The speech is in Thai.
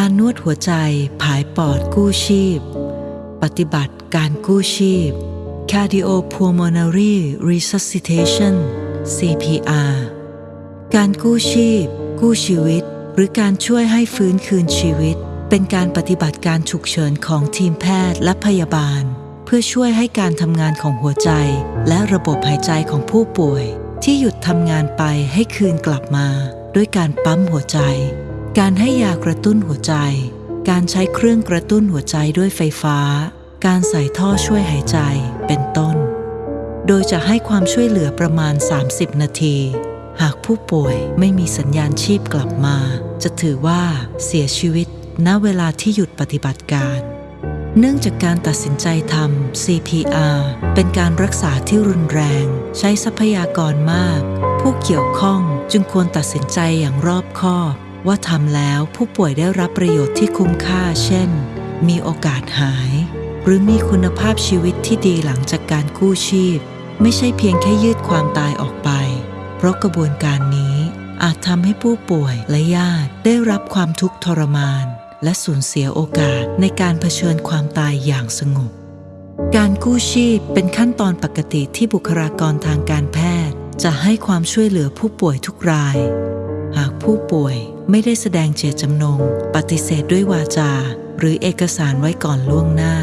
การนวดหัวใจผายปอดกู้ชีพ ปฏิบัติการกู้ชีพ Cardiopulmonary Resuscitation CPR การกู้ชีพ กู้ชีวิต หรือการช่วยให้ฟื้นคืนชีวิต เป็นการปฏิบัติการฉุกเฉินของทีมแพทย์และพยาบาล เพื่อช่วยให้การทำงานของหัวใจ และระบบหายใจของผู้ป่วย ที่หยุดทำงานไปให้คืนกลับมา ด้วยการปั๊มหัวใจ การให้ยากระตุ้นหัวใจ การใช้เครื่องกระตุ้นหัวใจด้วยไฟฟ้า การใส่ท่อช่วยหายใจ เป็นต้น โดยจะให้ความช่วยเหลือประมาณ 30 นาที หากผู้ป่วยไม่มีสัญญาณชีพกลับมา จะถือว่าเสียชีวิต ณ เวลาที่หยุดปฏิบัติการ เนื่องจากการตัดสินใจทำ CPR เป็นการรักษาที่รุนแรง ใช้ทรัพยากรมาก ผู้เกี่ยวข้องจึงควรตัดสินใจอย่างรอบคอบ ว่าทำแล้วผู้ป่วยได้รับประโยชน์ที่คุ้มค่า เช่น มีโอกาสหาย หรือมีคุณภาพชีวิตที่ดีหลังจากการกู้ชีพ ไม่ใช่เพียงแค่ยืดความตายออกไป เพราะกระบวนการนี้อาจทำให้ผู้ป่วยและญาติได้รับความทุกข์ทรมาน และสูญเสียโอกาสในการเผชิญความตายอย่างสงบ การกู้ชีพเป็นขั้นตอนปกติที่บุคลากรทางการแพทย์ จะให้ความช่วยเหลือผู้ป่วยทุกราย ผู้ป่วยไม่ได้แสดงเจตจำนง ปฏิเสธด้วยวาจา หรือเอกสารไว้ก่อนล่วงหน้า